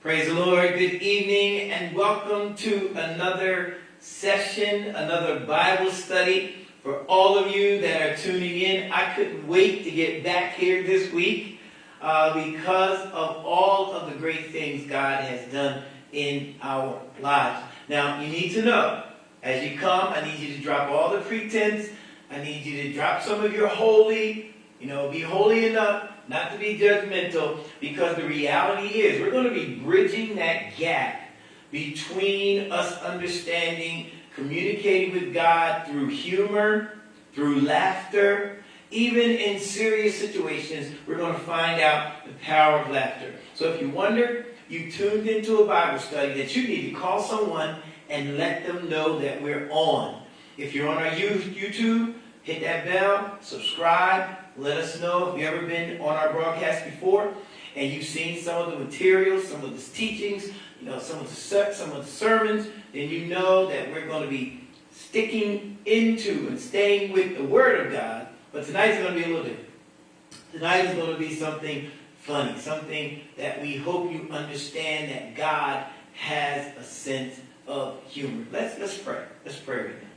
Praise the Lord. Good evening and welcome to another session, another Bible study. For all of you that are tuning in, I couldn't wait to get back here this week uh, because of all of the great things God has done in our lives. Now, you need to know, as you come, I need you to drop all the pretense. I need you to drop some of your holy, you know, be holy enough not to be judgmental, because the reality is we're going to be bridging that gap between us understanding, communicating with God through humor, through laughter, even in serious situations, we're going to find out the power of laughter. So if you wonder, you tuned into a Bible study that you need to call someone and let them know that we're on. If you're on our YouTube, hit that bell, subscribe, let us know if you've ever been on our broadcast before and you've seen some of the materials, some of the teachings, you know, some of the some of the sermons, then you know that we're going to be sticking into and staying with the Word of God. But tonight is going to be a little different. Tonight is going to be something funny, something that we hope you understand that God has a sense of humor. Let's let's pray. Let's pray right now.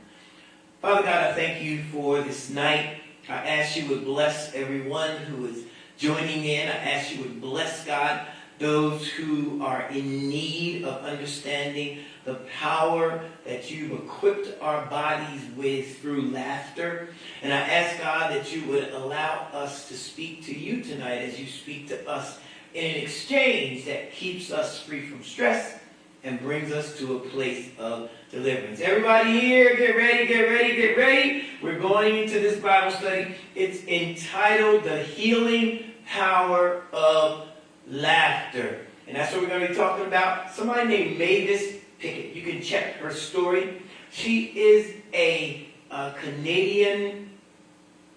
Father God, I thank you for this night. I ask you would bless everyone who is joining in. I ask you would bless God those who are in need of understanding the power that you've equipped our bodies with through laughter. And I ask God that you would allow us to speak to you tonight as you speak to us in an exchange that keeps us free from stress and brings us to a place of deliverance. Everybody here, get ready, get ready, get ready. We're going into this Bible study. It's entitled The Healing Power of Laughter. And that's what we're going to be talking about. Somebody named Mavis Pickett. You can check her story. She is a, a Canadian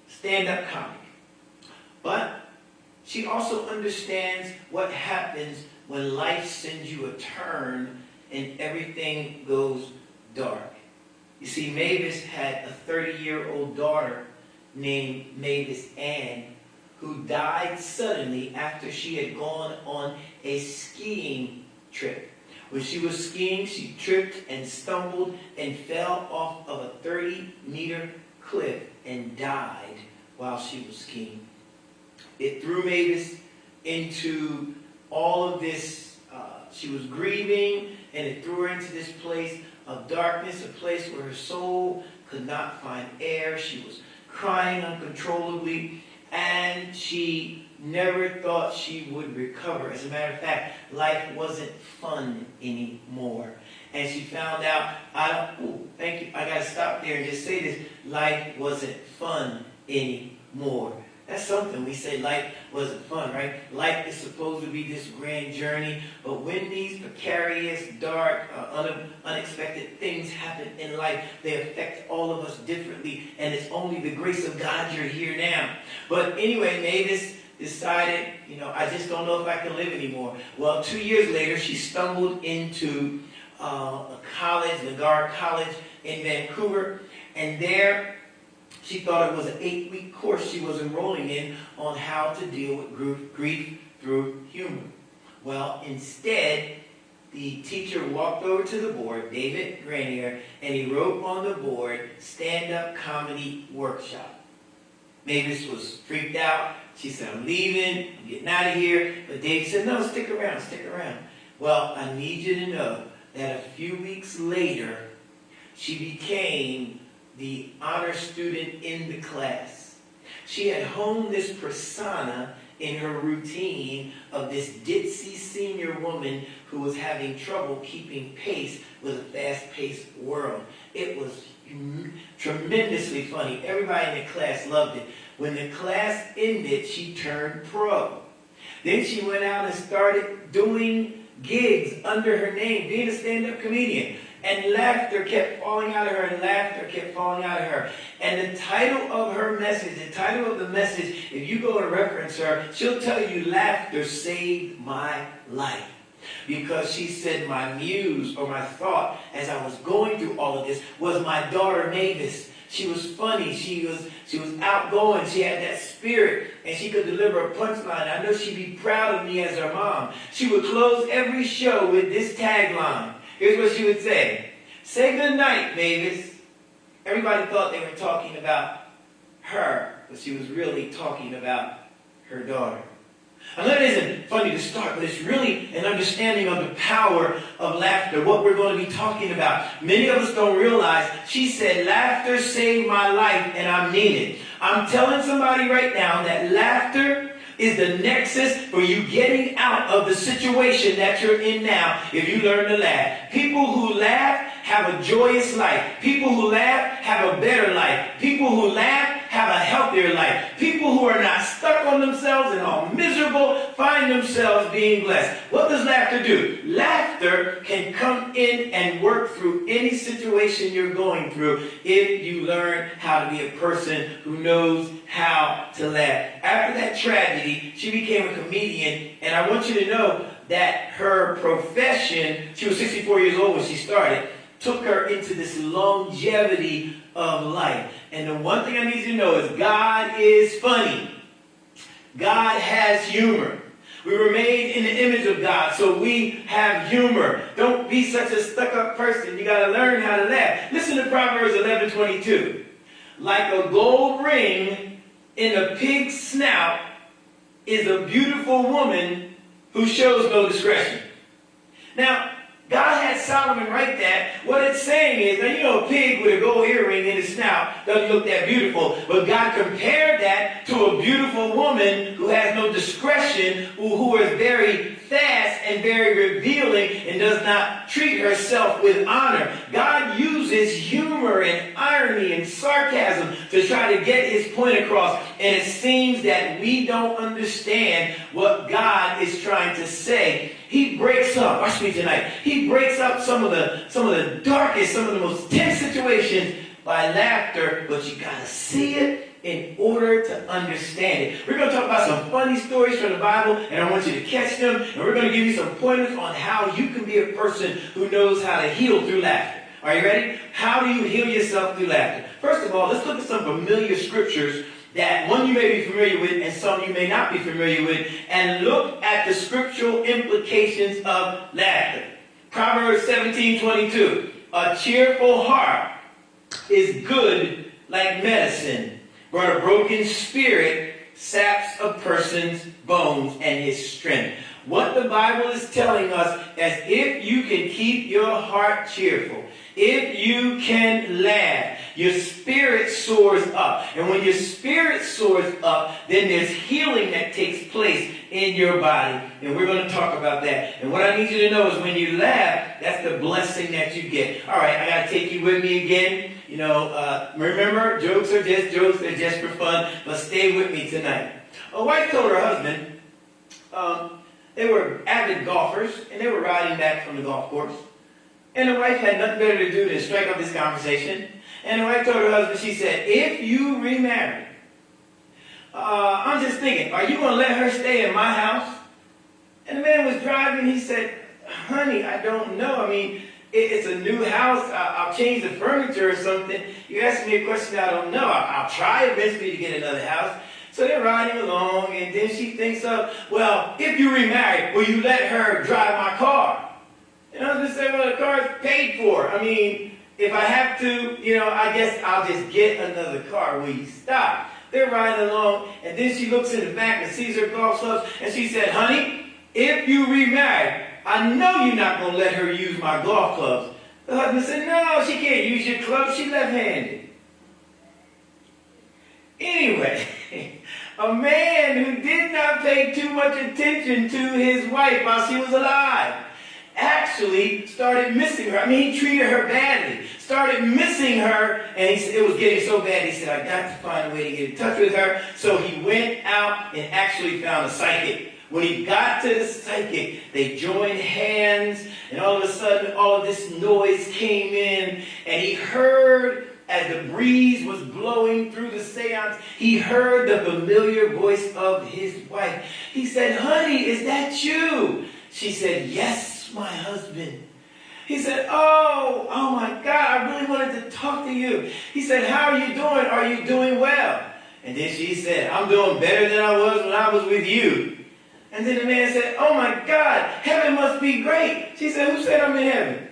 stand-up comic. But she also understands what happens when life sends you a turn and everything goes dark. You see, Mavis had a 30-year-old daughter named Mavis Ann who died suddenly after she had gone on a skiing trip. When she was skiing, she tripped and stumbled and fell off of a 30-meter cliff and died while she was skiing. It threw Mavis into all of this. Uh, she was grieving, and it threw her into this place of darkness, a place where her soul could not find air. She was crying uncontrollably, and she never thought she would recover. As a matter of fact, life wasn't fun anymore. And she found out, I don't, ooh, thank you, I gotta stop there and just say this, life wasn't fun anymore. That's something. We say life wasn't fun, right? Life is supposed to be this grand journey, but when these precarious, dark, uh, un unexpected things happen in life, they affect all of us differently, and it's only the grace of God you're here now. But anyway, Mavis decided, you know, I just don't know if I can live anymore. Well, two years later, she stumbled into uh, a college, Langara College in Vancouver, and there she thought it was an eight-week course she was enrolling in on how to deal with grief through humor. Well, instead, the teacher walked over to the board, David Granirer, and he wrote on the board, stand-up comedy workshop. Mavis was freaked out. She said, I'm leaving, I'm getting out of here. But David said, no, stick around, stick around. Well, I need you to know that a few weeks later, she became the honor student in the class. She had honed this persona in her routine of this ditzy senior woman who was having trouble keeping pace with a fast-paced world. It was tremendously funny. Everybody in the class loved it. When the class ended, she turned pro. Then she went out and started doing gigs under her name, being a stand-up comedian. And laughter kept falling out of her, and laughter kept falling out of her. And the title of her message, the title of the message, if you go and reference her, she'll tell you, Laughter saved my life. Because she said, My muse or my thought as I was going through all of this was my daughter Mavis She was funny. She was she was outgoing. She had that spirit, and she could deliver a punchline. I know she'd be proud of me as her mom. She would close every show with this tagline. Here's what she would say: "Say good night, Mavis." Everybody thought they were talking about her, but she was really talking about her daughter. And that isn't funny to start, but it's really an understanding of the power of laughter, what we're going to be talking about. Many of us don't realize she said, laughter saved my life, and I mean it. I'm telling somebody right now that laughter is the nexus for you getting out of the situation that you're in now if you learn to laugh. People who laugh have a joyous life. People who laugh have a better life. People who laugh have a healthier life. People who are not stuck on themselves and are miserable find themselves being blessed. What does laughter do? Laughter can come in and work through any situation you're going through if you learn how to be a person who knows how to laugh. After that tragedy, she became a comedian, and I want you to know that her profession, she was 64 years old when she started, took her into this longevity of life. And the one thing I need you to know is God is funny. God has humor. We were made in the image of God, so we have humor. Don't be such a stuck-up person. You got to learn how to laugh. Listen to Proverbs 11, 22. Like a gold ring in a pig's snout is a beautiful woman who shows no discretion. Now, God had Solomon write that. What it's saying is, now you know a pig with a gold earring in his snout doesn't look that beautiful, but God compared that to a beautiful woman who has no discretion, who, who is very fast and very revealing and does not treat herself with honor. God uses humor and irony and sarcasm to try to get his point across, and it seems that we don't understand what God is trying to say he breaks up, watch me tonight, he breaks up some of the some of the darkest, some of the most tense situations by laughter, but you gotta see it in order to understand it. We're going to talk about some funny stories from the Bible, and I want you to catch them, and we're going to give you some pointers on how you can be a person who knows how to heal through laughter. Are you ready? How do you heal yourself through laughter? First of all, let's look at some familiar scriptures that one you may be familiar with and some you may not be familiar with, and look at the scriptural implications of laughter. Proverbs 17 22. A cheerful heart is good like medicine, but a broken spirit saps a person's bones and his strength. What the Bible is telling us is if you can keep your heart cheerful, if you can laugh, your spirit soars up. And when your spirit soars up, then there's healing that takes place in your body. And we're going to talk about that. And what I need you to know is when you laugh, that's the blessing that you get. All right, I got to take you with me again. You know, uh, remember, jokes are just jokes, they're just for fun, but stay with me tonight. A wife told her husband, um, they were avid golfers, and they were riding back from the golf course. And the wife had nothing better to do than strike up this conversation. And the wife told her husband, she said, if you remarry, uh, I'm just thinking, are you going to let her stay in my house? And the man was driving. He said, honey, I don't know. I mean, it, it's a new house. I, will change the furniture or something. You ask me a question I don't know. I, I'll try eventually to get another house. So they're riding along, and then she thinks of, well, if you remarry, will you let her drive my car? I was just saying, well, the car's paid for. I mean, if I have to, you know, I guess I'll just get another car. Will you stop? They're riding along, and then she looks in the back and sees her golf clubs, and she said, honey, if you remarry, I know you're not going to let her use my golf clubs. The husband said, no, she can't use your clubs. She's left-handed. Anyway, a man who did not pay too much attention to his wife while she was alive actually started missing her. I mean, he treated her badly, started missing her, and he, it was getting so bad, he said, I got to find a way to get in touch with her. So he went out and actually found a psychic. When he got to the psychic, they joined hands, and all of a sudden, all of this noise came in, and he heard as the breeze was blowing through the seance, he heard the familiar voice of his wife. He said, Honey, is that you? She said, Yes, my husband. He said, Oh, oh my God, I really wanted to talk to you. He said, How are you doing? Are you doing well? And then she said, I'm doing better than I was when I was with you. And then the man said, Oh my God, heaven must be great. She said, Who said I'm in heaven?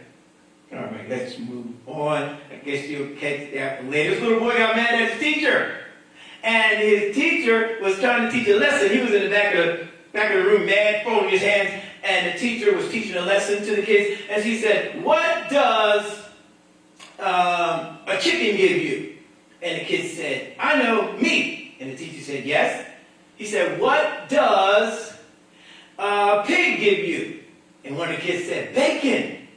All right, let's move on. I guess you'll catch that later. This little boy got mad at his teacher. And his teacher was trying to teach a lesson. He was in the back of the, back of the room, mad, folding his hands. And the teacher was teaching a lesson to the kids. And she said, What does um, a chicken give you? And the kids said, I know, meat. And the teacher said, Yes. He said, What does a pig give you? And one of the kids said, Bacon.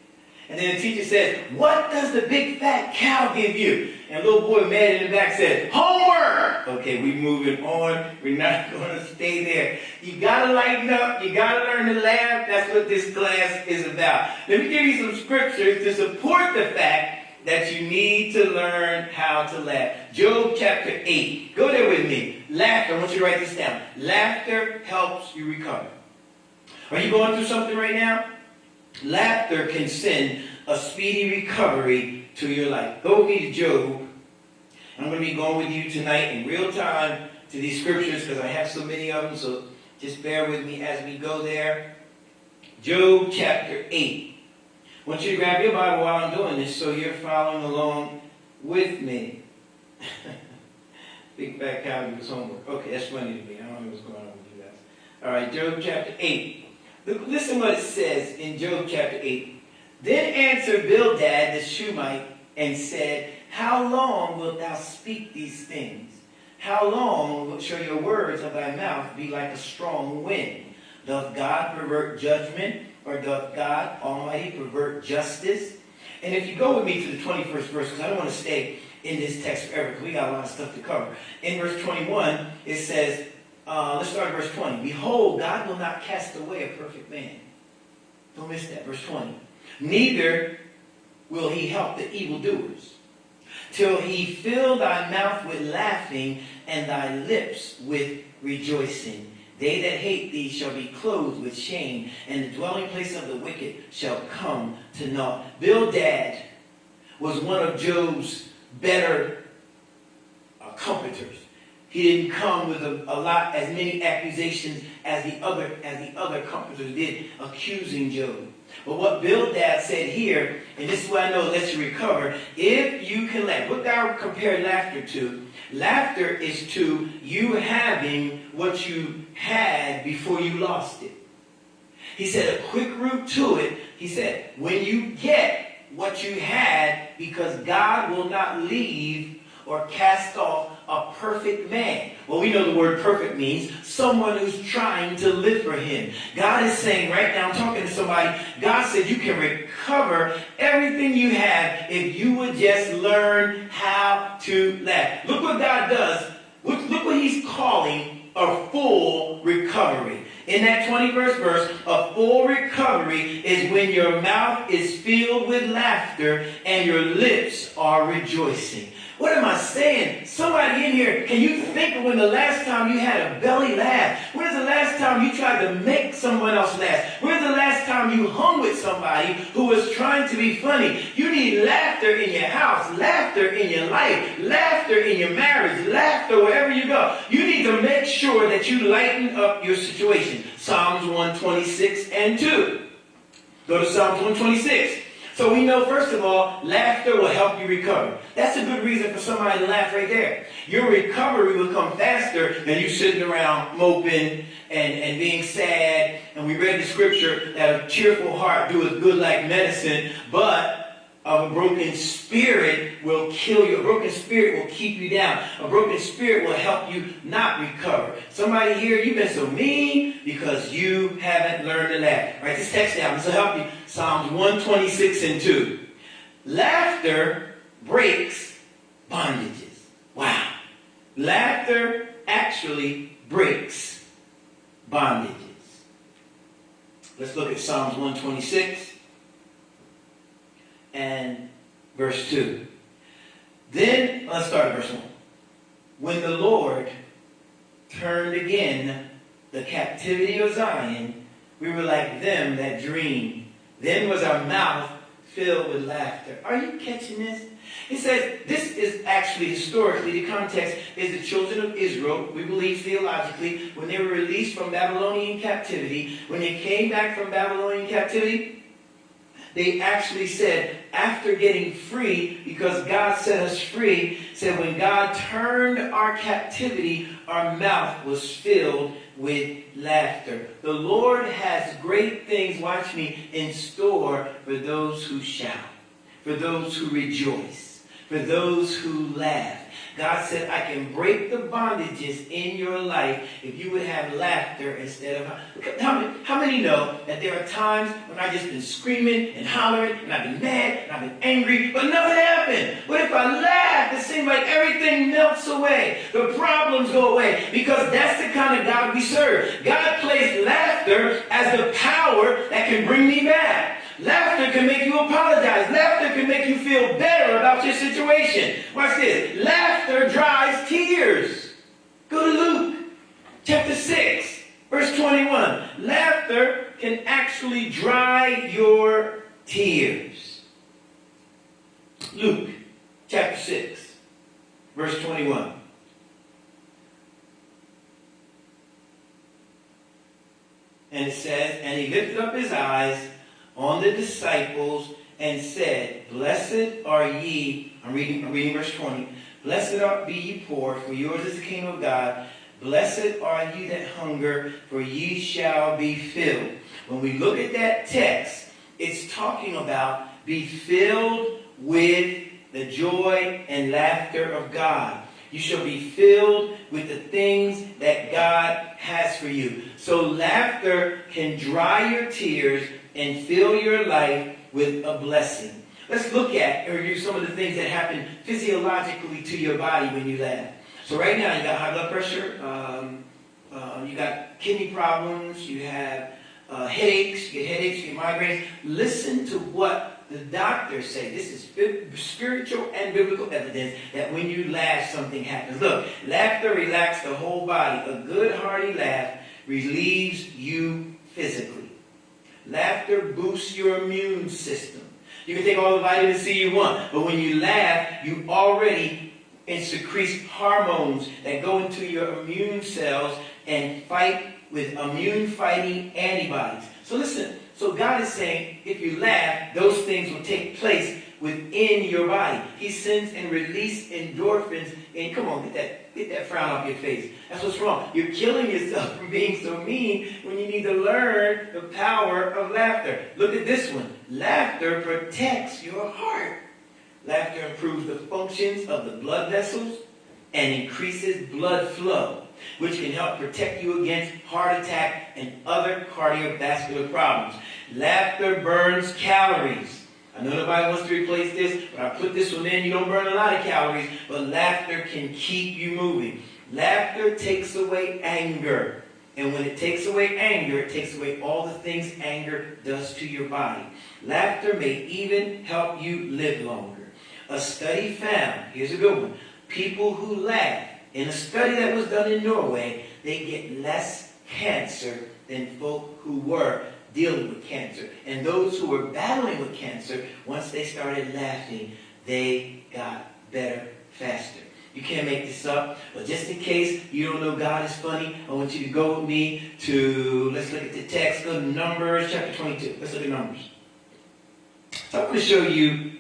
And then the teacher said, What does the big fat cow give you? And little boy mad in the back said, Homework! Okay, we moving on. We're not going to stay there. You got to lighten up. You got to learn to laugh. That's what this class is about. Let me give you some scriptures to support the fact that you need to learn how to laugh. Job chapter 8. Go there with me. Laughter. I want you to write this down. Laughter helps you recover. Are you going through something right now? Laughter can send a speedy recovery to your life. Go to Job. I'm going to be going with you tonight in real time to these scriptures because I have so many of them. So just bear with me as we go there. Job chapter 8. I want you to grab your Bible while I'm doing this so you're following along with me. Big fat cow do his homework. Okay, that's funny to me. I don't know what's going on with you guys. All right, Job chapter 8. Listen what it says in Job chapter 8. Then answered Bildad the Shuhite and said, How long wilt thou speak these things? How long shall your words of thy mouth be like a strong wind? Doth God pervert judgment, or doth God Almighty pervert justice? And if you go with me to the 21st verse, because I don't want to stay in this text forever, because we got a lot of stuff to cover. In verse 21, it says, uh, let's start at verse 20. Behold, God will not cast away a perfect man. Don't miss that. Verse 20. Neither will he help the evildoers. Till he fill thy mouth with laughing and thy lips with rejoicing. They that hate thee shall be clothed with shame, and the dwelling place of the wicked shall come to naught. Bildad was one of Job's better uh, comforters. He didn't come with a, a, lot, as many accusations as the other, as the other comforters did, accusing Job. But what Bildad said here, and this is what I know lets you recover, if you can laugh. What I compare laughter to? Laughter is to you having what you had before you lost it. He said a quick route to it. He said, when you get what you had, because God will not leave or cast off a perfect man. Well, we know the word perfect means someone who's trying to live for him. God is saying right now, I'm talking to somebody, God said you can recover everything you have if you would just learn how to laugh. Look what God does. Look, look what he's calling a full recovery. In that 21st verse, a full recovery is when your mouth is filled with laughter and your lips are rejoicing. What am I saying? Somebody in here, can you think of when the last time you had a belly laugh? When's the last time you tried to make someone else laugh? When's the last time you hung with somebody who was trying to be funny? You need laughter in your house, laughter in your life, laughter in your marriage, laughter wherever you go. You need to make sure that you lighten up your situation. Psalms 126 and 2. Go to Psalms 126. So we know, first of all, laughter will help you recover. That's a good reason for somebody to laugh right there. Your recovery will come faster than you sitting around moping and, and being sad. And we read the scripture that a cheerful heart doeth good like medicine, but of a broken spirit will kill you. A broken spirit will keep you down. A broken spirit will help you not recover. Somebody here, you've been so mean because you haven't learned to laugh. Write this text down. This will help you. Psalms 126 and 2. Laughter breaks bondages. Wow. Laughter actually breaks bondages. Let's look at Psalms 126 and verse 2. Then, let's start at verse 1. When the Lord turned again the captivity of Zion, we were like them that dream. Then was our mouth filled with laughter. Are you catching this? He says this is actually historically, the context is the children of Israel, we believe theologically, when they were released from Babylonian captivity, when they came back from Babylonian captivity, they actually said, after getting free, because God set us free, said when God turned our captivity, our mouth was filled with laughter. The Lord has great things, watch me, in store for those who shout, for those who rejoice, for those who laugh. God said, I can break the bondages in your life if you would have laughter instead of... How many, how many know that there are times when I've just been screaming and hollering and I've been mad and I've been angry, but nothing happened. But if I laugh, it seems like everything melts away. The problems go away because that's the kind of God we serve. God placed laughter as the power that can bring me back. Laughter can make you apologize. Laughter can make you feel better about your situation. Watch this. Laughter dries tears. Go to Luke chapter 6, verse 21. Laughter can actually dry your tears. Luke chapter 6, verse 21. And it says, And he lifted up his eyes on the disciples and said, Blessed are ye, I'm reading, I'm reading verse 20, Blessed are be ye poor, for yours is the kingdom of God. Blessed are ye that hunger, for ye shall be filled. When we look at that text, it's talking about be filled with the joy and laughter of God. You shall be filled with the things that God has for you. So laughter can dry your tears and fill your life with a blessing. Let's look at and review some of the things that happen physiologically to your body when you laugh. So right now you got high blood pressure, um, uh, you got kidney problems, you have uh, headaches, you get headaches, you get migraines. Listen to what the doctors say. This is spiritual and biblical evidence that when you laugh, something happens. Look, laughter relaxes the whole body. A good hearty laugh relieves you physically. Laughter boosts your immune system. You can take all the vitamin C you want, but when you laugh, you already secrete hormones that go into your immune cells and fight with immune fighting antibodies. So listen, so God is saying if you laugh, those things will take place within your body. He sends and releases endorphins. And come on, get that, get that frown off your face. That's what's wrong. You're killing yourself from being so mean when you need to learn the power of laughter. Look at this one. Laughter protects your heart. Laughter improves the functions of the blood vessels and increases blood flow, which can help protect you against heart attack and other cardiovascular problems. Laughter burns calories. I know nobody wants to replace this, but I put this one in. You don't burn a lot of calories, but laughter can keep you moving. Laughter takes away anger. And when it takes away anger, it takes away all the things anger does to your body. Laughter may even help you live longer. A study found, here's a good one, people who laugh, in a study that was done in Norway, they get less cancer than folk who were dealing with cancer. And those who were battling with cancer, once they started laughing, they got better faster. You can't make this up. But just in case you don't know God is funny, I want you to go with me to, let's look at the text, go to Numbers chapter 22. Let's look at Numbers. So I'm going to show you,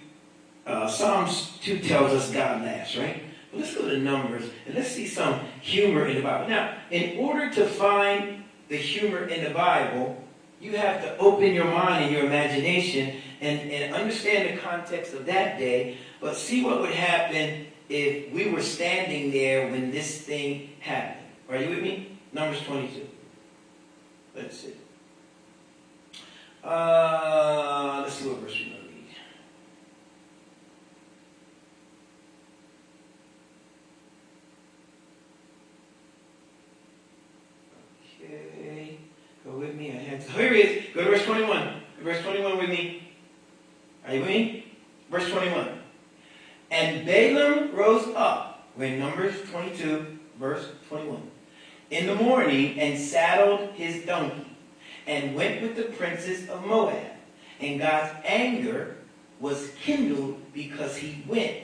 uh, Psalms 2 tells us God laughs, right? But let's go to Numbers and let's see some humor in the Bible. Now, in order to find the humor in the Bible, you have to open your mind and your imagination and, and understand the context of that day, but see what would happen if we were standing there when this thing happened. Are you with me? Numbers 22. Let's see. Uh, let's see what verse we with me. I had to. Here it is. Go to verse 21. Verse 21 with me. Are you with me? Verse 21. And Balaam rose up. We're in Numbers 22, verse 21. In the morning and saddled his donkey and went with the princes of Moab. And God's anger was kindled because he went.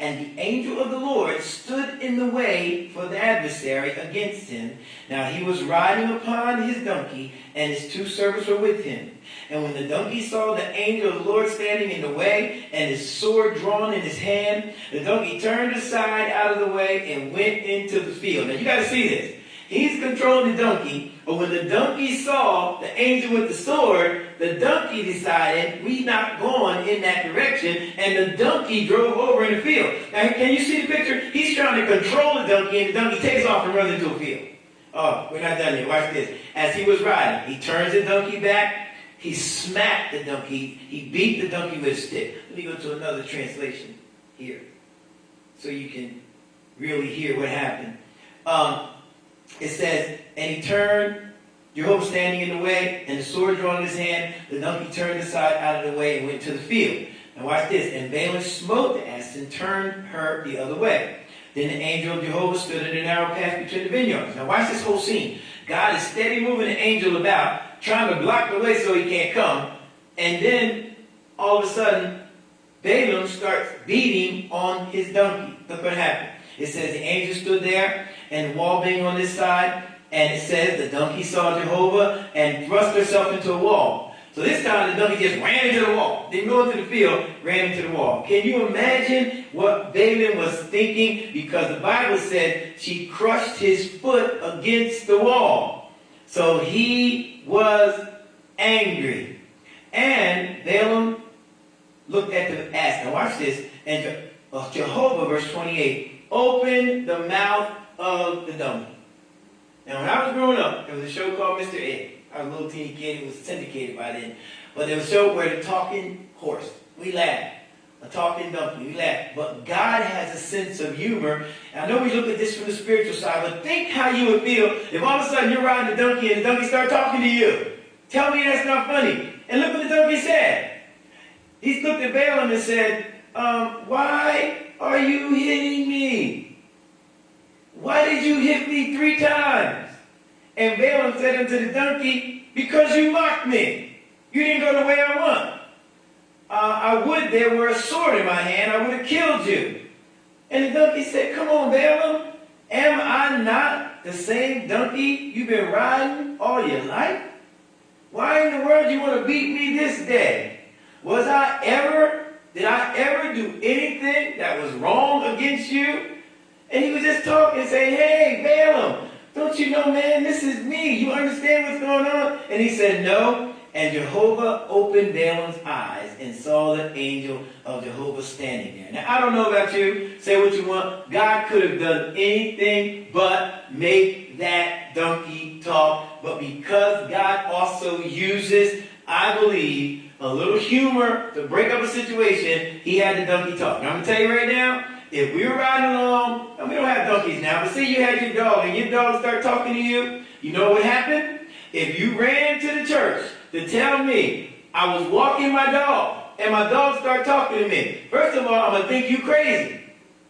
And the angel of the Lord stood in the way for the adversary against him. Now he was riding upon his donkey, and his two servants were with him. And when the donkey saw the angel of the Lord standing in the way, and his sword drawn in his hand, the donkey turned aside out of the way and went into the field. Now you got to see this. He's controlling the donkey, but when the donkey saw the angel with the sword, the donkey decided we're not going in that direction, and the donkey drove over in the field. Now, can you see the picture? He's trying to control the donkey, and the donkey takes off and runs into a field. Oh, we're not done yet. Watch this. As he was riding, he turns the donkey back. He smacked the donkey. He beat the donkey with a stick. Let me go to another translation here so you can really hear what happened. Um, it says, and he turned, Jehovah standing in the way, and the sword drawn in his hand, the donkey turned aside out of the way and went to the field. Now watch this. And Balaam smote the ass and turned her the other way. Then the angel of Jehovah stood in the narrow path between the vineyards. Now watch this whole scene. God is steady moving the angel about, trying to block the way so he can't come. And then, all of a sudden, Balaam starts beating on his donkey. Look what happened. It says the angel stood there and the wall being on this side. And it says the donkey saw Jehovah and thrust herself into a wall. So this time the donkey just ran into the wall. Didn't go into the field, ran into the wall. Can you imagine what Balaam was thinking? Because the Bible said she crushed his foot against the wall. So he was angry. And Balaam looked at the ass. Now watch this. And uh, Jehovah, verse 28, opened the mouth of the donkey. Now, when I was growing up, there was a show called Mr. Ed. I was a little teeny kid. It was syndicated by then. But there was a show where the talking horse. We laughed. A talking donkey. We laughed. But God has a sense of humor. And I know we look at this from the spiritual side, but think how you would feel if all of a sudden you're riding the donkey and the donkey started talking to you. Tell me that's not funny. And look what the donkey said. He looked at Balaam and said, um, why are you hitting me? Why did you hit me three times? And Balaam said unto the donkey, Because you mocked me. You didn't go the way I want. Uh, I would there were a sword in my hand, I would have killed you. And the donkey said, Come on, Balaam. Am I not the same donkey you've been riding all your life? Why in the world do you want to beat me this day? Was I ever did I ever do anything that was wrong against you? And he was just talking and saying, hey, Balaam, don't you know, man, this is me. You understand what's going on? And he said, no. And Jehovah opened Balaam's eyes and saw the angel of Jehovah standing there. Now, I don't know about you. Say what you want. God could have done anything but make that donkey talk. But because God also uses, I believe, a little humor to break up a situation, he had the donkey talk. Now, I'm going to tell you right now, if we were riding along, and we don't have donkeys now, but see you had your dog, and your dog started talking to you, you know what happened? If you ran to the church to tell me I was walking my dog, and my dog started talking to me, first of all, I'm going to think you crazy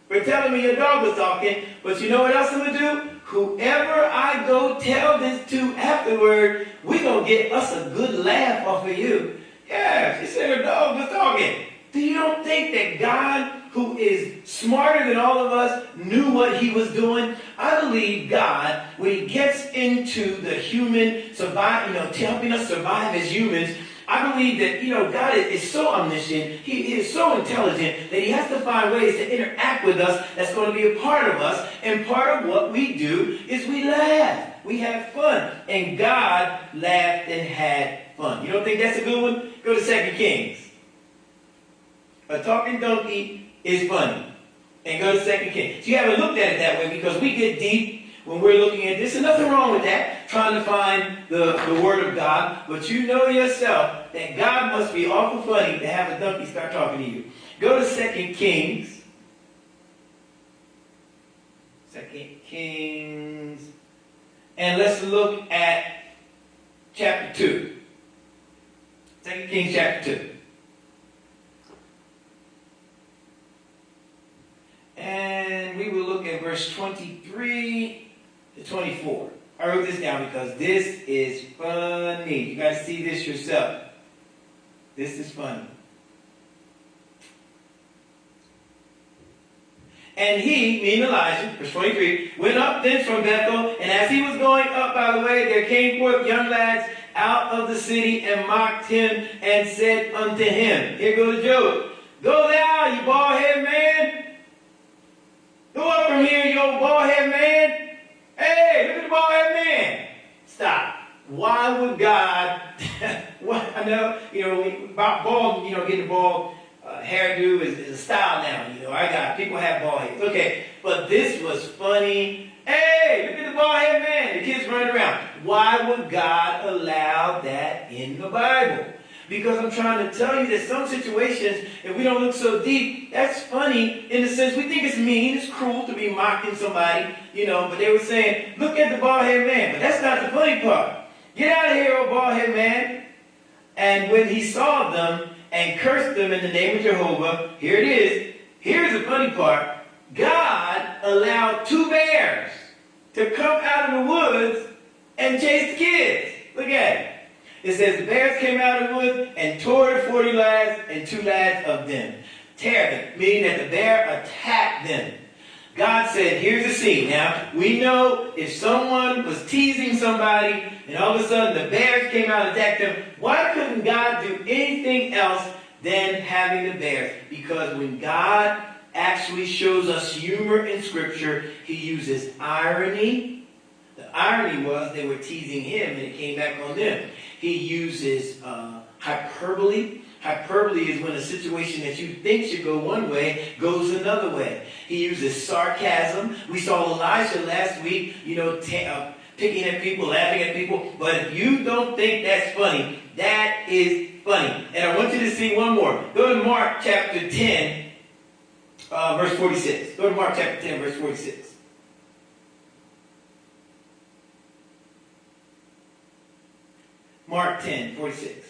for telling me your dog was talking, but you know what else I'm going to do? Whoever I go tell this to afterward, we're going to get us a good laugh off of you. Yeah, she said her dog was talking. Do you don't think that God, who is smarter than all of us, knew what he was doing? I believe God, when he gets into the human survive, you know, helping us survive as humans, I believe that, you know, God is, is so omniscient, he, is so intelligent that he has to find ways to interact with us that's going to be a part of us. And part of what we do is we laugh. We have fun. And God laughed and had fun. You don't think that's a good one? Go to Second Kings. A talking donkey is funny. And go to Second Kings. So you haven't looked at it that way because we get deep when we're looking at this. And nothing wrong with that, trying to find the, the Word of God. But you know yourself that God must be awful funny to have a donkey start talking to you. Go to Second Kings. Second Kings. And let's look at chapter 2. Second Kings chapter 2. And we will look at verse 23 to 24. I wrote this down because this is funny. You guys see this yourself. This is funny. And he, meaning Elijah, verse 23, went up thence from Bethel, and as he was going up by the way, there came forth young lads out of the city and mocked him and said unto him, Here goes joke. Go thou, you boy head man. Hey, look at the bald head man. Stop. Why would God, I know, you know, bald, you know, getting bald uh, hairdo is, is a style now. You know, I got people have bald heads. Okay, but this was funny. Hey, look at the bald head man. The kids running around. Why would God allow that in the Bible? Because I'm trying to tell you that some situations, if we don't look so deep, that's funny in the sense we think it's mean, it's cruel to be mocking somebody, you know, but they were saying, look at the bald head man. But that's not the funny part. Get out of here, old bald head man. And when he saw them, and cursed them in the name of Jehovah. Here it is. Here's the funny part. God allowed two bears to come out of the woods and chase the kids. Look at it. It says the bears came out of the woods and tore the 40 lads and two lads of them. Tear meaning that the bear attacked them. God said, here's the scene. Now, we know if someone was teasing somebody and all of a sudden the bears came out and attacked them, why couldn't God do anything else than having the bears? Because when God actually shows us humor in Scripture, he uses irony. The irony was they were teasing him and it came back on them. He uses uh, hyperbole. Hyperbole is when a situation that you think should go one way goes another way. He uses sarcasm. We saw Elijah last week, you know, uh, picking at people, laughing at people. But if you don't think that's funny, that is funny. And I want you to see one more. Go to Mark chapter 10, uh, verse 46. Go to Mark chapter 10, verse 46. Mark 10, 46.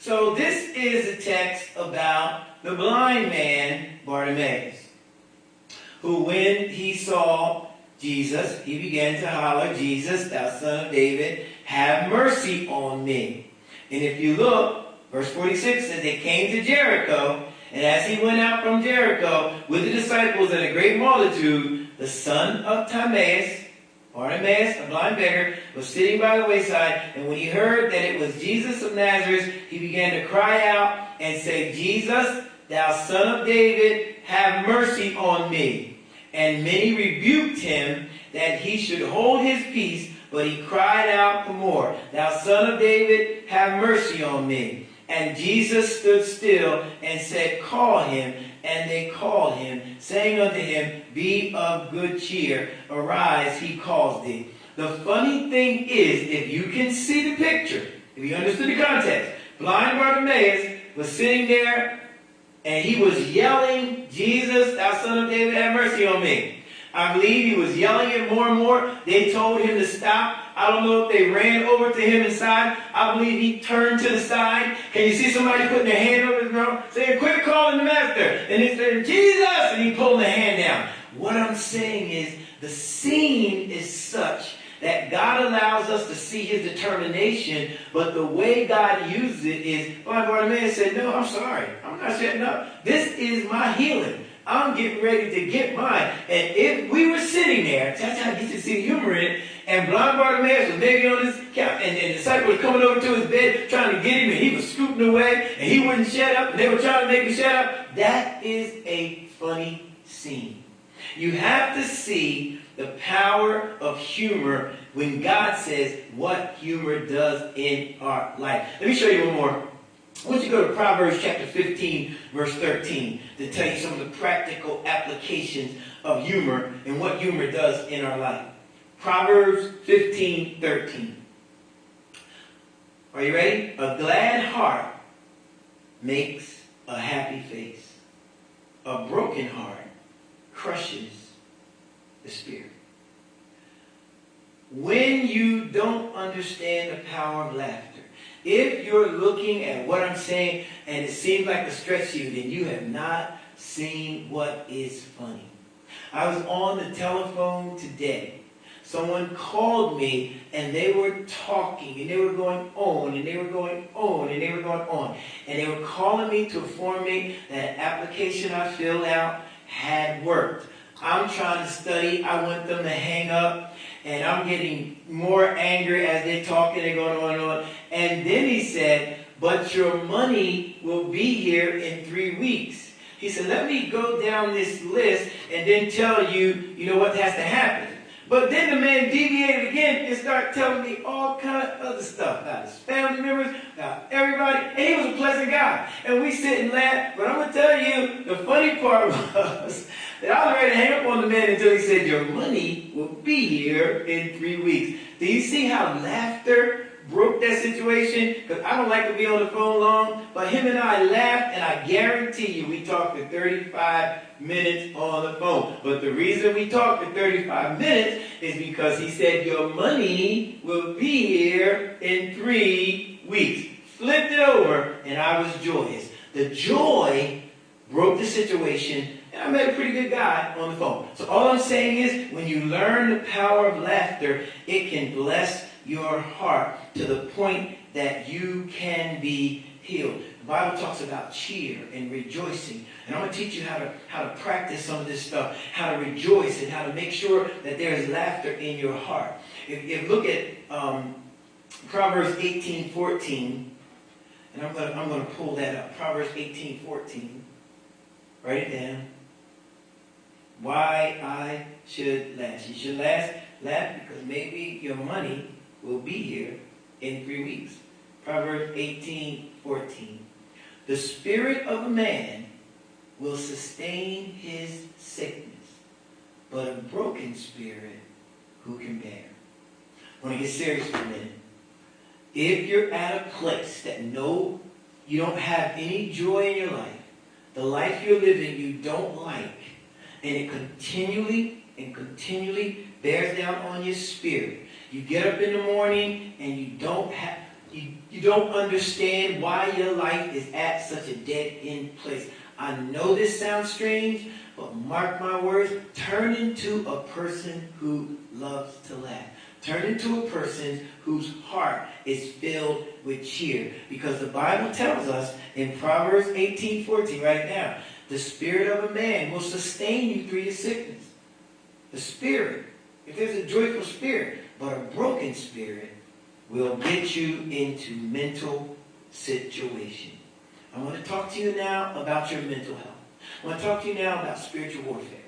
So this is a text about the blind man, Bartimaeus, who when he saw Jesus, he began to holler, Jesus, thou son of David, have mercy on me. And if you look, verse 46 says they came to Jericho, and as he went out from Jericho with the disciples and a great multitude, the son of Timaeus, Bartimaeus, a blind beggar, was sitting by the wayside, and when he heard that it was Jesus of Nazareth, he began to cry out and say, Jesus, thou son of David, have mercy on me. And many rebuked him that he should hold his peace, but he cried out the more, Thou son of David, have mercy on me. And Jesus stood still and said, Call him. And they called him, saying unto him, Be of good cheer, arise, he calls thee. The funny thing is, if you can see the picture, if you understood the context, blind Bartimaeus was sitting there and he was yelling, Jesus, thou son of David, have mercy on me. I believe he was yelling it more and more. They told him to stop. I don't know if they ran over to him inside. I believe he turned to the side. Can you see somebody putting their hand over his mouth, saying, quit calling the master? And he said, Jesus! And he pulled the hand down. What I'm saying is, the scene is such that God allows us to see his determination, but the way God uses it is, blind Bartimaeus said, no, I'm sorry. I'm not shutting up. This is my healing. I'm getting ready to get mine. And if we were sitting there, that's how I get to see the humor in it, and blind Bartimaeus was maybe on his couch, and, and the disciple was coming over to his bed trying to get him, and he was scooting away, and he wouldn't shut up, and they were trying to make him shut up. That is a funny scene. You have to see the power of humor when God says what humor does in our life. Let me show you one more. I want you to go to Proverbs chapter 15, verse 13, to tell you some of the practical applications of humor and what humor does in our life. Proverbs 15, 13. Are you ready? A glad heart makes a happy face. A broken heart crushes the spirit. When you don't understand the power of laughter, if you're looking at what I'm saying and it seems like a stretch to you, then you have not seen what is funny. I was on the telephone today someone called me and they were talking and they were going on and they were going on and they were going on. And they were calling me to inform me that application I filled out had worked. I'm trying to study. I want them to hang up. And I'm getting more angry as they're talking and going on and on. And then he said, but your money will be here in three weeks. He said, let me go down this list and then tell you, you know, what has to happen. But then the man deviated again and started telling me all kind of other stuff about his family members, about everybody. And he was a pleasant guy. And we sit and laugh. But I'm going to tell you, the funny part was that I was ready to hang up on the man until he said, your money will be here in three weeks. Do you see how laughter broke that situation because I don't like to be on the phone long. But him and I laughed, and I guarantee you we talked for 35 minutes on the phone. But the reason we talked for 35 minutes is because he said, Your money will be here in three weeks. Flipped it over, and I was joyous. The joy broke the situation and I met a pretty good guy on the phone. So all I'm saying is, when you learn the power of laughter, it can bless your heart to the point that you can be healed. The Bible talks about cheer and rejoicing. And I'm going to teach you how to, how to practice some of this stuff, how to rejoice and how to make sure that there is laughter in your heart. If, if look at um, Proverbs 18, 14, and I'm going, to, I'm going to pull that up. Proverbs 18, 14. Write it down. Why I should laugh. You should laugh, laugh because maybe your money will be here in three weeks. Proverbs 18, 14. The spirit of a man will sustain his sickness, but a broken spirit who can bear? I want to get serious for a minute. If you're at a place that no, you don't have any joy in your life, the life you're living you don't like, and it continually and continually bears down on your spirit, you get up in the morning and you don't have you, you don't understand why your life is at such a dead end place. I know this sounds strange, but mark my words, turn into a person who loves to laugh. Turn into a person whose heart is filled with cheer. Because the Bible tells us in Proverbs 18, 14, right now, the spirit of a man will sustain you through your sickness. The spirit. If there's a joyful spirit, but a broken spirit will get you into mental situation. I want to talk to you now about your mental health. I want to talk to you now about spiritual warfare.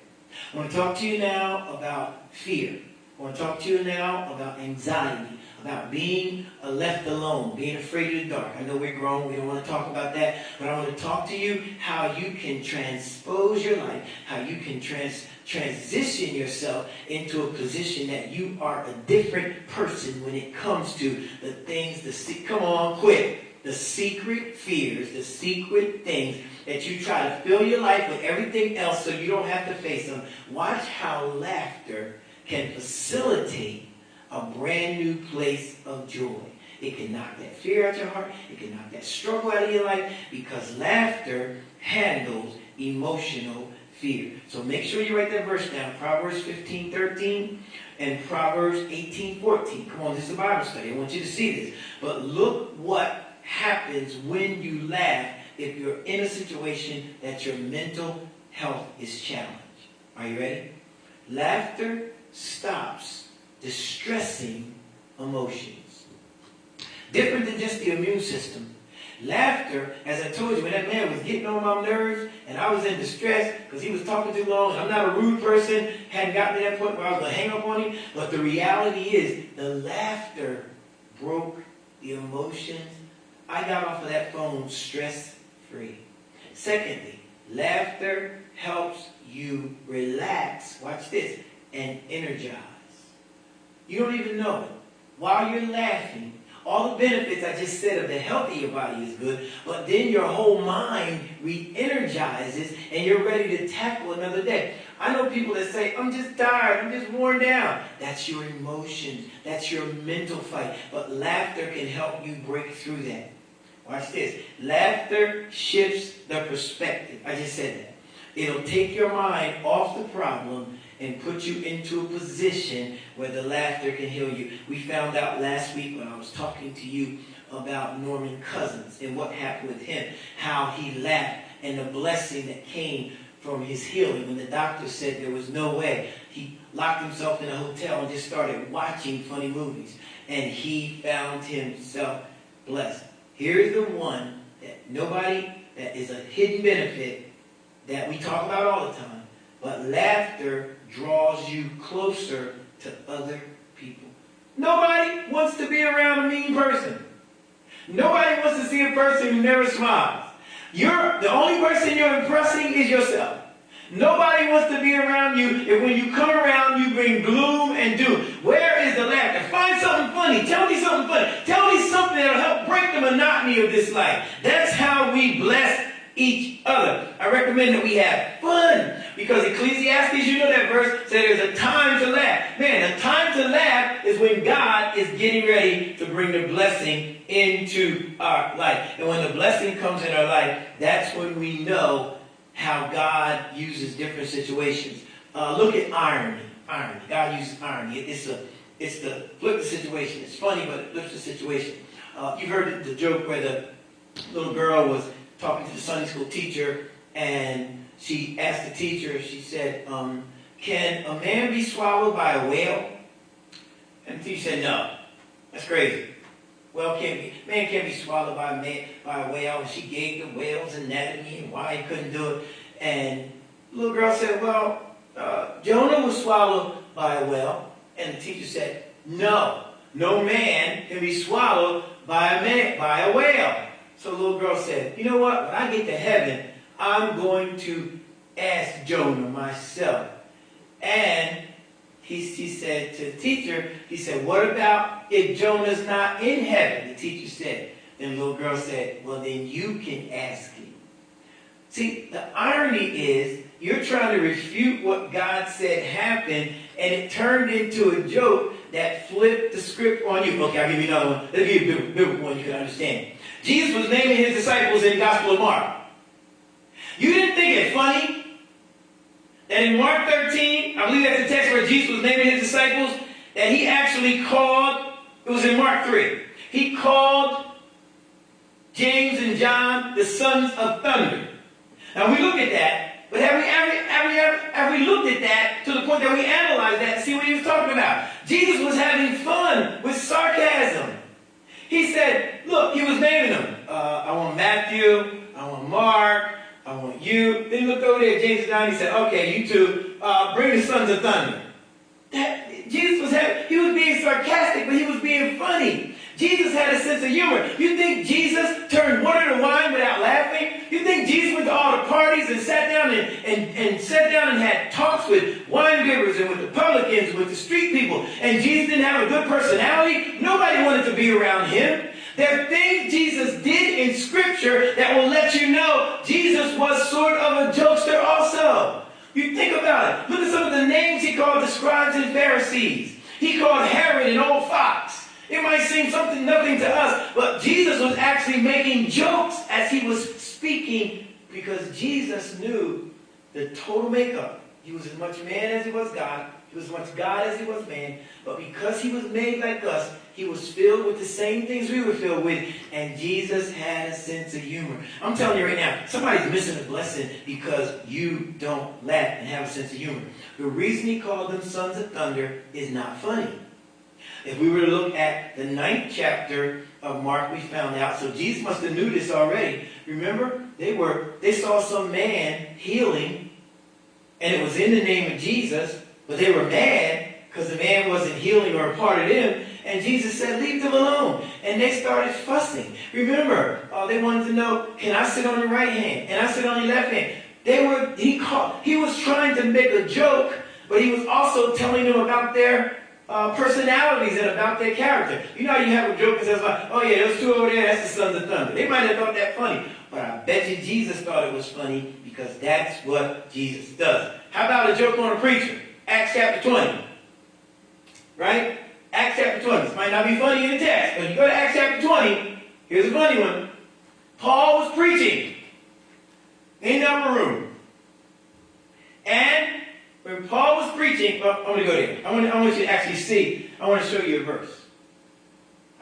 I want to talk to you now about fear. I want to talk to you now about anxiety, about being uh, left alone, being afraid of the dark. I know we're grown, we don't want to talk about that, but I want to talk to you how you can transpose your life, how you can trans transition yourself into a position that you are a different person when it comes to the things, the come on, quit. The secret fears, the secret things that you try to fill your life with everything else so you don't have to face them. Watch how laughter can facilitate a brand new place of joy. It can knock that fear out your heart. It can knock that struggle out of your life because laughter handles emotional fear. So make sure you write that verse down. Proverbs 15, 13 and Proverbs 18, 14. Come on, this is a Bible study. I want you to see this. But look what happens when you laugh if you're in a situation that your mental health is challenged. Are you ready? Laughter stops distressing emotions. Different than just the immune system. Laughter, as I told you, when that man was getting on my nerves and I was in distress because he was talking too long, I'm not a rude person, hadn't gotten to that point where I was going to hang up on him, but the reality is the laughter broke the emotions. I got off of that phone stress-free. Secondly, laughter helps you relax. Watch this and energize. You don't even know it. While you're laughing, all the benefits I just said of the health of your body is good, but then your whole mind re-energizes and you're ready to tackle another day. I know people that say, I'm just tired, I'm just worn down. That's your emotions. That's your mental fight. But laughter can help you break through that. Watch this. Laughter shifts the perspective. I just said that. It'll take your mind off the problem and put you into a position where the laughter can heal you. We found out last week when I was talking to you about Norman Cousins and what happened with him, how he laughed and the blessing that came from his healing. When the doctor said there was no way, he locked himself in a hotel and just started watching funny movies. And he found himself blessed. Here's the one that nobody, that is a hidden benefit that we talk about all the time. But laughter draws you closer to other people. Nobody wants to be around a mean person. Nobody wants to see a person who never smiles. You're the only person you're impressing is yourself. Nobody wants to be around you if when you come around you bring gloom and doom. Where is the laughter? Find something funny. Tell me something funny. Tell me something that'll help break the monotony of this life. That's how we bless each other. I recommend that we have fun because Ecclesiastes, you know that verse, said there's a time to laugh. Man, the time to laugh is when God is getting ready to bring the blessing into our life. And when the blessing comes in our life, that's when we know how God uses different situations. Uh, look at irony. Irony. God uses irony. It's a it's the flip the situation. It's funny, but it flips the situation. Uh, you heard the joke where the little girl was talking to the Sunday school teacher, and she asked the teacher. She said, um, "Can a man be swallowed by a whale?" And the teacher said, "No, that's crazy." Well, can't be, man can't be swallowed by a, man, by a whale. And she gave the whale's anatomy and why he couldn't do it. And the little girl said, well, uh, Jonah was swallowed by a whale. And the teacher said, no, no man can be swallowed by a, man, by a whale. So the little girl said, you know what? When I get to heaven, I'm going to ask Jonah myself. And he, he said to the teacher, he said, what about if Jonah's not in heaven? The teacher said. Then the little girl said, well, then you can ask him. See, the irony is you're trying to refute what God said happened, and it turned into a joke that flipped the script on you. Okay, I'll give you another one. Let me give you a biblical one you can understand. Jesus was naming his disciples in the Gospel of Mark. You didn't think it funny that in Mark 13, I believe that's the text where Jesus was naming his disciples, that he actually called, it was in Mark 3, he called James and John the sons of thunder. Now we look at that, but have we, we, have we, have we looked at that to the point that we analyzed that and see what he was talking about? Jesus was having fun with sarcasm. He said, look, he was naming them. Uh, I want Matthew, I want Mark, I want you. Then he looked over there at James and John. He said, okay, you two, uh, bring the sons of thunder. That, Jesus was having, he was being sarcastic, but he was being funny. Jesus had a sense of humor. You think Jesus turned water to wine without laughing? You think Jesus went to all the parties and sat down and, and, and sat down and had talks with wine bibbers and with the publicans, and with the street people, and Jesus didn't have a good personality? Nobody wanted to be around him. There are things Jesus did in Scripture that will let you know Jesus was sort of a jokester also. You think about it. Look at some of the names he called the scribes and Pharisees. He called Herod an old fox. It might seem something nothing to us, but Jesus was actually making jokes as he was speaking because Jesus knew the total makeup. He was as much man as he was God. He was as much God as he was man. But because he was made like us, he was filled with the same things we were filled with. And Jesus had a sense of humor. I'm telling you right now, somebody's missing a blessing because you don't laugh and have a sense of humor. The reason he called them sons of thunder is not funny. If we were to look at the ninth chapter of Mark, we found out. So Jesus must have knew this already. Remember, they were they saw some man healing, and it was in the name of Jesus, but they were mad because the man wasn't healing or a part of them. And Jesus said, leave them alone. And they started fussing. Remember, uh, they wanted to know, can I sit on your right hand? Can I sit on your left hand? They were, he, called, he was trying to make a joke, but he was also telling them about their uh, personalities and about their character. You know you have a joke that says, like, oh yeah, those two over there, that's the sons of thunder. They might have thought that funny, but I bet you Jesus thought it was funny because that's what Jesus does. How about a joke on a preacher? Acts chapter 20. Right? Acts chapter 20. This might not be funny in the text, but you go to Acts chapter 20, here's a funny one. Paul was preaching in the upper room. And when Paul was preaching, well, I'm going to go there. I want, I want you to actually see. I want to show you a verse.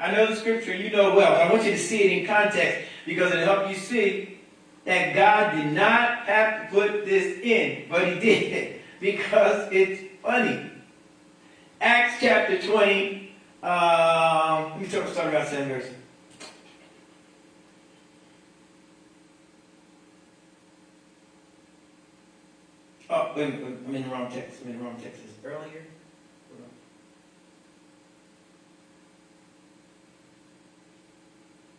I know the scripture, you know well, but I want you to see it in context because it'll help you see that God did not have to put this in, but he did because it's funny. Acts chapter 20, um, let me start, start about 7 verse. Oh, I'm in the wrong text. I'm in the wrong text. It's earlier.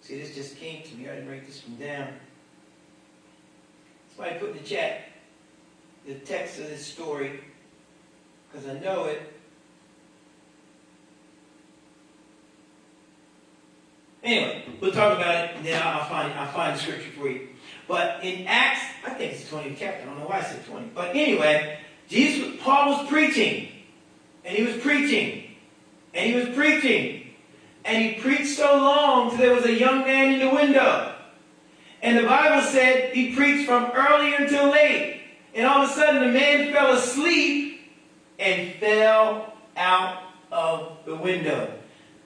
See, this just came to me. I didn't write this one down. Somebody put in the chat the text of this story because I know it. Anyway, we'll talk about it, and then I'll find I'll find the scripture for you. But in Acts, I think it's 20 chapter. I don't know why I said 20. But anyway, Jesus, Paul was preaching, and he was preaching, and he was preaching, and he preached so long till there was a young man in the window. And the Bible said he preached from early until late. And all of a sudden the man fell asleep and fell out of the window.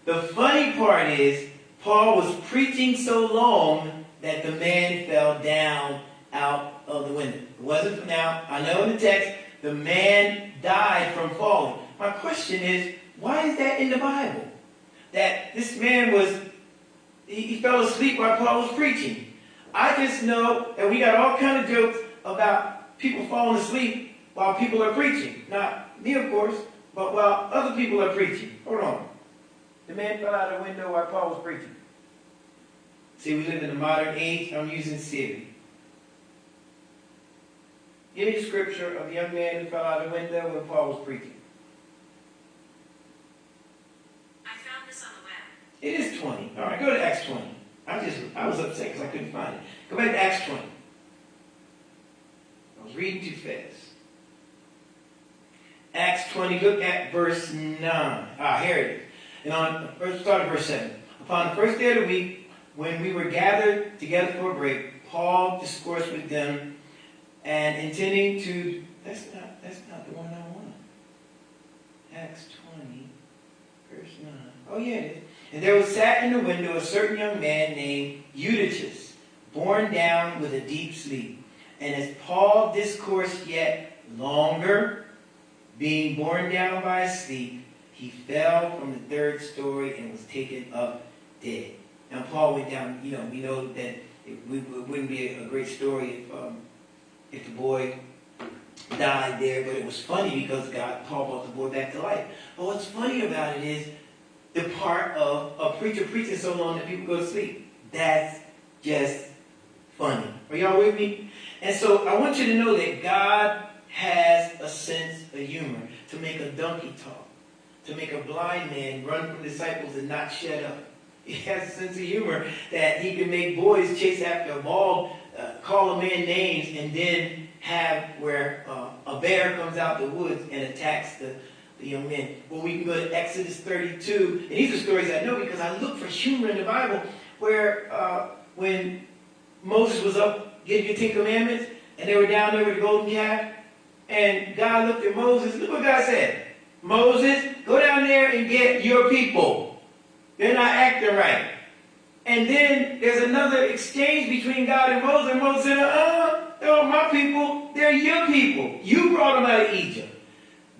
The funny part is, Paul was preaching so long that the man fell down out of the window. It wasn't from now. I know in the text, the man died from falling. My question is, why is that in the Bible? that this man was, he, he fell asleep while Paul was preaching. I just know that we got all kind of jokes about people falling asleep while people are preaching. Not me, of course, but while other people are preaching. Hold on. The man fell out of the window while Paul was preaching. See, we live in a modern age. I'm using Siri. Give me the scripture of the young man who fell out the window when Paul was preaching. I found this on the web. It is 20. All right, go to Acts 20. I just, I was upset because I couldn't find it. Go back to Acts 20. I was reading too fast. Acts 20, look at verse 9. Ah, here it is. And on, first start at verse 7. Upon the first day of the week, when we were gathered together for a break, Paul discoursed with them and intending to, that's not, that's not the one I want. Acts 20, verse 9. Oh yeah, it is. And there was sat in the window a certain young man named Eutychus, borne down with a deep sleep. And as Paul discoursed yet longer, being borne down by sleep, he fell from the third story and was taken up dead. Now Paul went down, you know, we know that it, it wouldn't be a, great story if, um, if the boy died there, but it was funny because God, Paul brought the boy back to life. But what's funny about it is the part of a preacher preaching so long that people go to sleep. That's just funny. Are y'all with me? And so I want you to know that God has a sense of humor to make a donkey talk, to make a blind man run from disciples and not shut up. He has a sense of humor that he can make boys chase after a ball, uh, call a man names, and then have where uh, a bear comes out the woods and attacks the, the young men. Well, we can go to Exodus 32, and these are stories I know because I look for humor in the Bible, where uh, when Moses was up getting the Ten Commandments, and they were down there with the golden calf, and God looked at Moses, look what God said. Moses, go down there and get your people. They're not acting right. And then there's another exchange between God and Moses, and Moses said, uh, they're my people, they're your people. You brought them out of Egypt.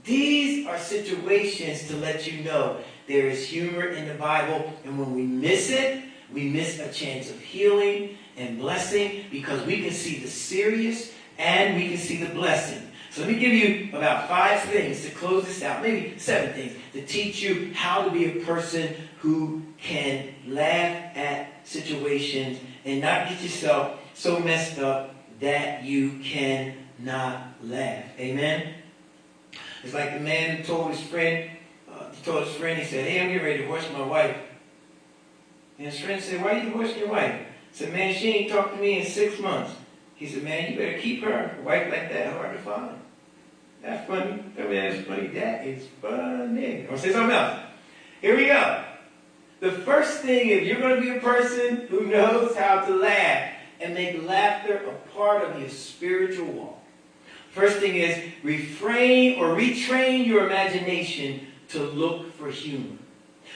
These are situations to let you know there is humor in the Bible, and when we miss it, we miss a chance of healing and blessing because we can see the serious and we can see the blessing. So let me give you about five things to close this out, maybe seven things, to teach you how to be a person who can laugh at situations and not get yourself so messed up that you cannot laugh. Amen? It's like the man who told his friend, uh, he told his friend, he said, hey, I'm getting ready to divorce my wife. And his friend said, why are you divorcing your wife? He said, man, she ain't talked to me in six months. He said, man, you better keep her. A wife like that hard to find. That's funny. I mean, that's funny. That is funny. I'm going to say something else. Here we go. The first thing, if you're going to be a person who knows how to laugh and make laughter a part of your spiritual walk, First thing is refrain or retrain your imagination to look for humor.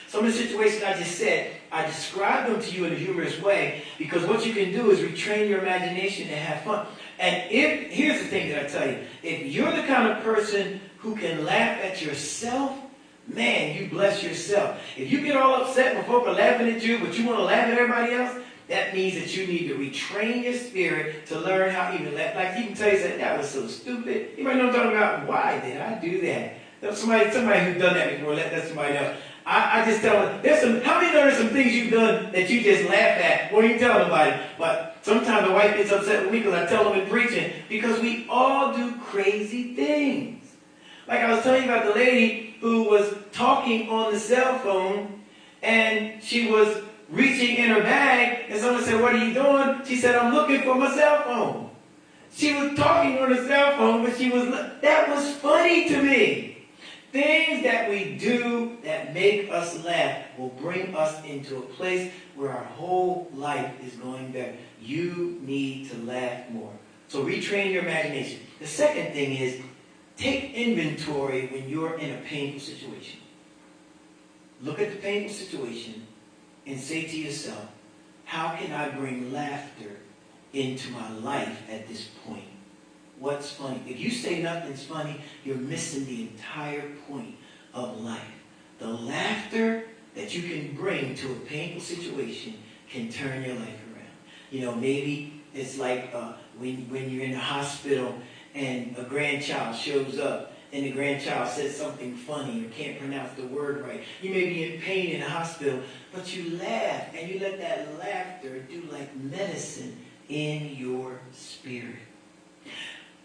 Some of the situations I just said, I describe them to you in a humorous way because what you can do is retrain your imagination and have fun. And if, here's the thing that I tell you, if you're the kind of person who can laugh at yourself, man, you bless yourself. If you get all upset when folk are laughing at you, but you want to laugh at everybody else, that means that you need to retrain your spirit to learn how even laugh. Like you can tell you that that was so stupid. You might know what I'm talking about. Why did I do that? Somebody, somebody who's done that before, let that somebody else. I, I just tell them, there's some, how many know there's some things you've done that you just laugh at What are you tell nobody? But sometimes the wife gets upset with me because I tell them in preaching because we all do crazy things. Like I was telling you about the lady who was talking on the cell phone and she was reaching in her bag and someone said, what are you doing? She said, I'm looking for my cell phone. She was talking on her cell phone, but she was, that was funny to me. Things that we do that make us laugh will bring us into a place where our whole life is going better. You need to laugh more. So retrain your imagination. The second thing is take inventory when you're in a painful situation. Look at the painful situation and say to yourself, how can I bring laughter into my life at this point? what's funny. If you say nothing's funny, you're missing the entire point of life. The laughter that you can bring to a painful situation can turn your life around. You know, maybe it's like uh, when, when you're in the hospital and a grandchild shows up and the grandchild says something funny or can't pronounce the word right. You may be in pain in the hospital, but you laugh and you let that laughter do like medicine in your spirit.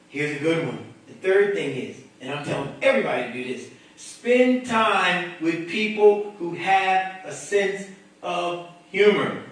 Here's a good one. The third thing is, and I'm telling everybody to do this, spend time with people who have a sense of humor.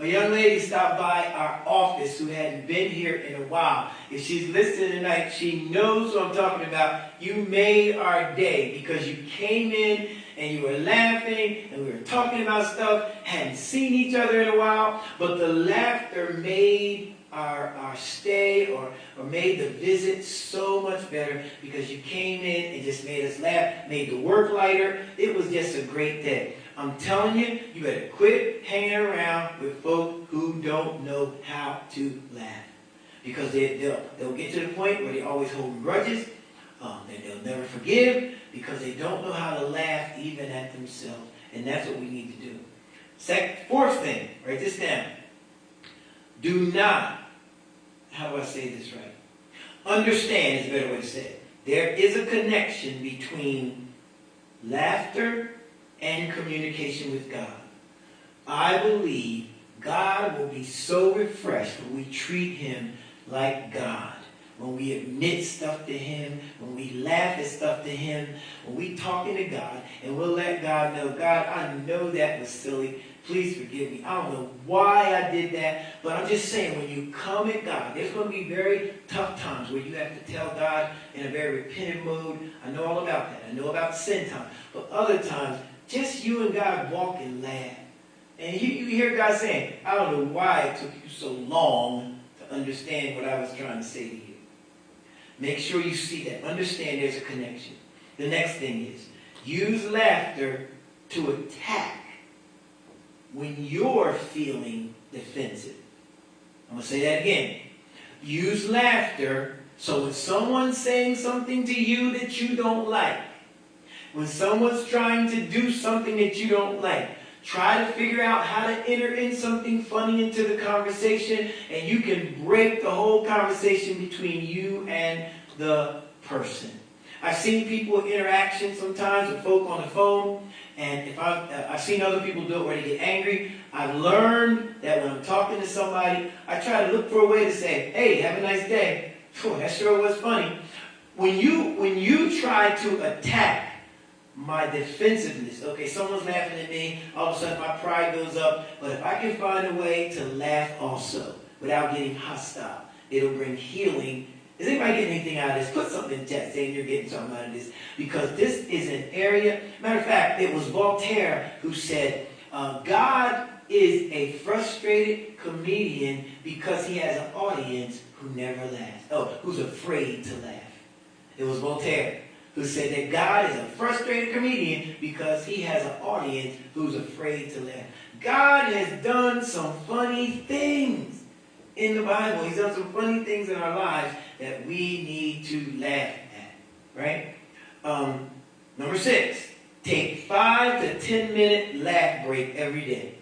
A young lady stopped by our office who hadn't been here in a while. If she's listening tonight, she knows what I'm talking about. You made our day because you came in and you were laughing and we were talking about stuff, hadn't seen each other in a while, but the laughter made our, our stay or, or made the visit so much better because you came in and just made us laugh, made the work lighter. It was just a great day. I'm telling you, you better quit hanging around with folk who don't know how to laugh. Because they, will they'll get to the point where they always hold grudges, um, and they'll never forgive because they don't know how to laugh even at themselves. And that's what we need to do. Second, fourth thing, write this down. Do not, how do I say this right? Understand is a better way to say it. There is a connection between laughter and communication with God. I believe God will be so refreshed when we treat him like God. When we admit stuff to him, when we laugh at stuff to him, when we talking to God, and we'll let God know, God, I know that was silly. Please forgive me. I don't know why I did that, but I'm just saying, when you come at God, there's going to be very tough times where you have to tell God in a very repentant mood. I know all about that. I know about sin time. But other times, just you and God walk and laugh. And you, you hear God saying, I don't know why it took you so long to understand what I was trying to say to you. Make sure you see that. Understand there's a connection. The next thing is, use laughter to attack when you're feeling defensive. I'm going to say that again. Use laughter so when someone's saying something to you that you don't like, when someone's trying to do something that you don't like, try to figure out how to enter in something funny into the conversation and you can break the whole conversation between you and the person. I've seen people interaction sometimes with folk on the phone and if I, uh, I've seen other people do it where they get angry, I've learned that when I'm talking to somebody, I try to look for a way to say, hey, have a nice day. Phew, that sure was funny. When you, when you try to attack my defensiveness, okay, someone's laughing at me, all of a sudden my pride goes up, but if I can find a way to laugh also without getting hostile, it'll bring healing is anybody getting anything out of this? Put something in chat saying you're getting something out of this. Because this is an area, matter of fact, it was Voltaire who said, uh, God is a frustrated comedian because he has an audience who never laughs. Oh, who's afraid to laugh. It was Voltaire who said that God is a frustrated comedian because he has an audience who's afraid to laugh. God has done some funny things in the Bible. He's done some funny things in our lives that we need to laugh at, right? Um, number six, take five to ten minute laugh break every day.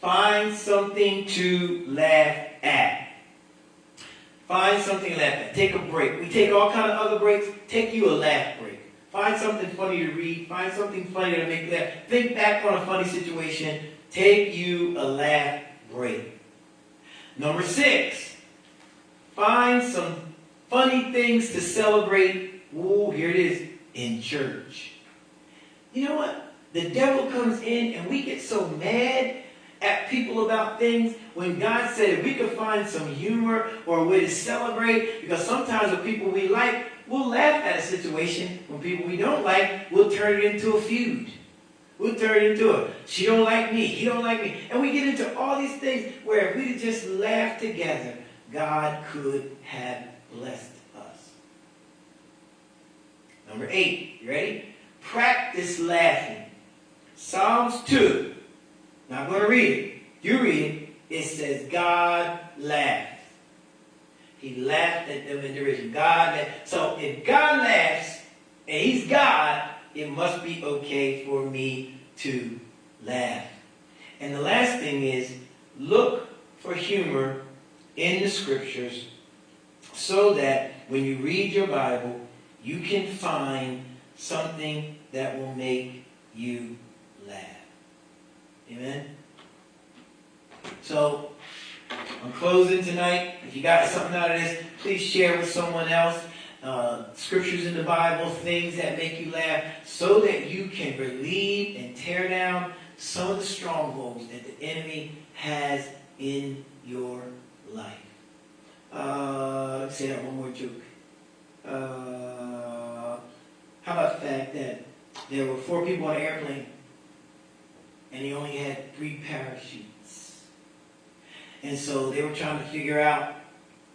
Find something to laugh at. Find something to laugh at. Take a break. We take all kind of other breaks. Take you a laugh break. Find something funny to read. Find something funny to make laugh. Think back on a funny situation. Take you a laugh break. Number six, find some funny things to celebrate. Ooh, here it is, in church. You know what? The devil comes in and we get so mad at people about things when God said if we could find some humor or a way to celebrate, because sometimes the people we like, we'll laugh at a situation. When people we don't like, we'll turn it into a feud. We'll turn it into a, she don't like me, he don't like me. And we get into all these things where if we just laugh together, God could have blessed us. Number eight, you ready? Practice laughing. Psalms 2. Not going to read it. You read it. It says, God laughed. He laughed at them in derision. God laughed. So if God laughs, and He's God, it must be okay for me to laugh. And the last thing is, look for humor in the scriptures so that when you read your Bible, you can find something that will make you laugh. Amen? So, I'm closing tonight. If you got something out of this, please share with someone else. Uh, scriptures in the Bible, things that make you laugh, so that you can relieve and tear down some of the strongholds that the enemy has in your life. Uh, let's say that one more joke. Uh, how about the fact that there were four people on an airplane and he only had three parachutes? And so they were trying to figure out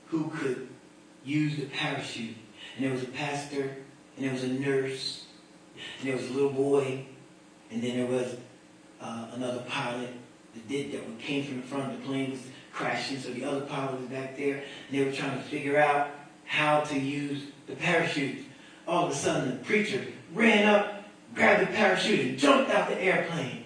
who could use the parachute. And there was a pastor, and there was a nurse, and there was a little boy, and then there was uh, another pilot that did that came from the front of the plane was crashing, so the other pilot was back there, and they were trying to figure out how to use the parachute. All of a sudden, the preacher ran up, grabbed the parachute, and jumped out the airplane.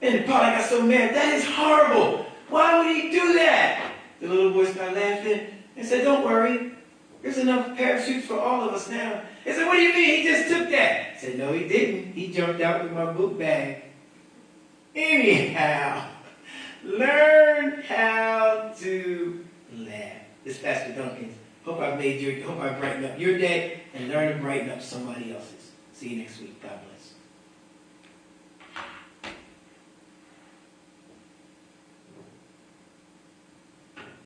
And the pilot got so mad, that is horrible. Why would he do that? The little boy started laughing and said, don't worry. There's enough parachutes for all of us now. He said, what do you mean? He just took that. I said, no, he didn't. He jumped out with my book bag. Anyhow, learn how to laugh. This is Pastor Duncan. Hope I've made your, hope I've brightened up your day and learn to brighten up somebody else's. See you next week. God bless.